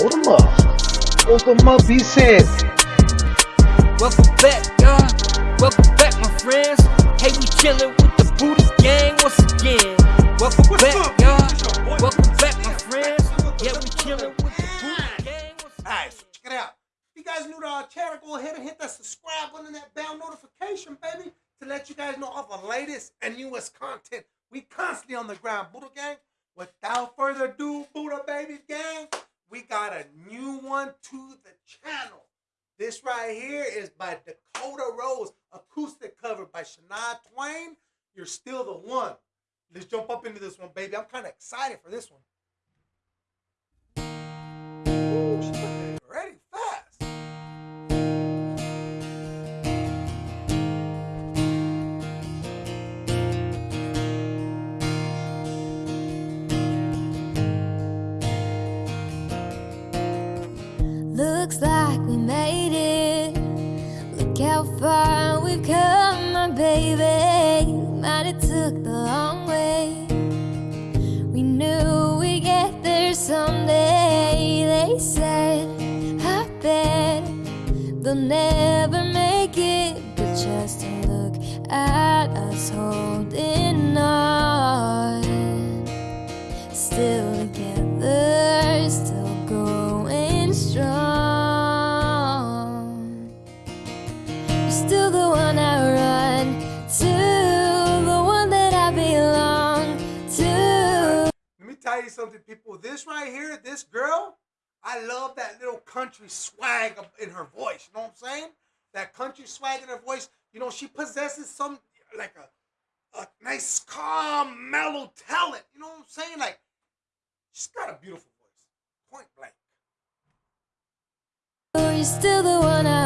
Hold them up. Hold them up, he said. Welcome back, y'all. Welcome back, my friends. Hey, we chillin' with the Buddha gang once again. Welcome What's back, up? y'all. It's your boy. Welcome back, my friends. Yeah, we chillin' with the Buddha gang once again. Alright, so check it out. If you guys new to our uh, channel, go ahead and hit that subscribe button and that bell notification, baby, to let you guys know of the latest and newest content. We constantly on the ground, Buddha Gang. Without further ado, Buddha Baby Gang, we got a new one to the channel. This right here is by Dakota Rose, acoustic cover by Shania Twain. You're still the one. Let's jump up into this one, baby. I'm kind of excited for this one. Looks like we made it. Look how far we've come, my baby. Might have took the long way. We knew we'd get there someday. They said, I bet they'll never make it. But just look at us holding tell you something, people. This right here, this girl, I love that little country swag in her voice. You know what I'm saying? That country swag in her voice. You know, she possesses some like a a nice, calm, mellow talent. You know what I'm saying? Like, she's got a beautiful voice. Point blank. Oh, You're still the one I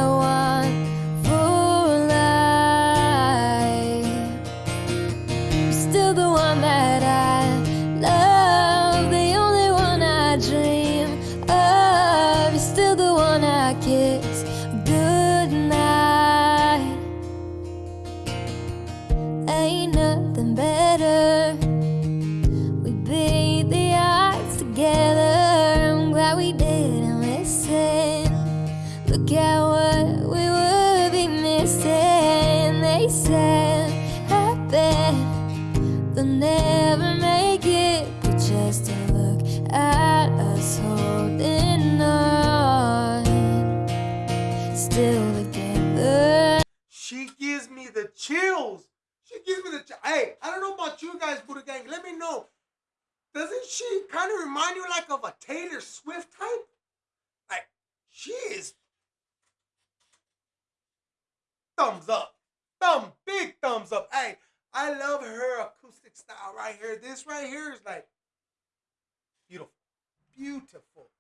Ain't nothing better. We beat the odds together. I'm glad we didn't listen. Look at what we would be missing. They said, I bet they'll never She gives me the ch- Hey, I don't know about you guys, Buddha Gang. Let me know. Doesn't she kind of remind you like of a Taylor Swift type? Like, she is thumbs up. Thumb, big thumbs up. Hey, I love her acoustic style right here. This right here is like beautiful. Beautiful.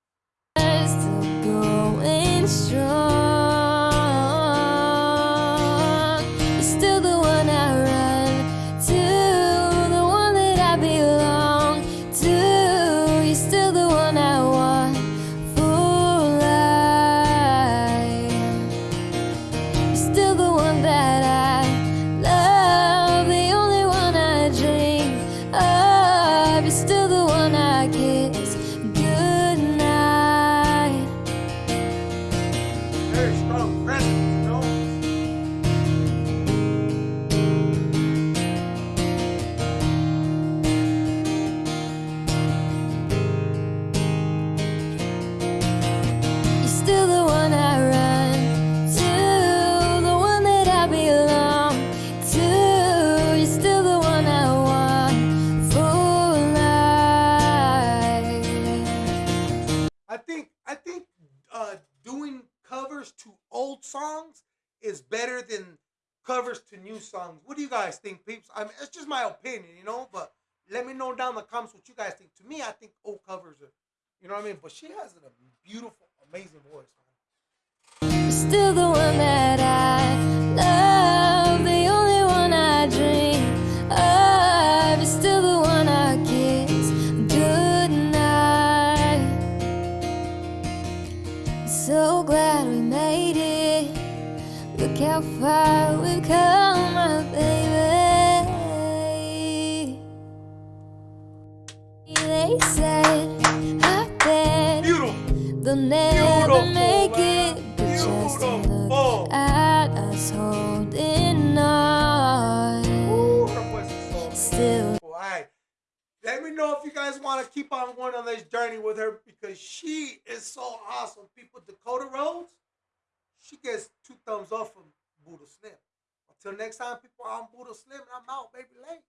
Songs is better than covers to new songs. What do you guys think, peeps? I mean, it's just my opinion, you know. But let me know down in the comments what you guys think. To me, I think old covers are, you know what I mean. But she has a beautiful, amazing voice. Man. Still the one that I love, the only one I dream of. You're still the one I kiss good night. So glad. Look how far we've come, my baby. They said, bet Beautiful. they'll never Beautiful, make man. it. But just look at us holding on, Ooh, her voice is so still All right. Let me know if you guys want to keep on going on this journey with her because she is so awesome. People, Dakota Rhodes, she gets two thumbs up from Buddha Slim. Until next time, people, I'm Buddha Slim and I'm out, baby. Late.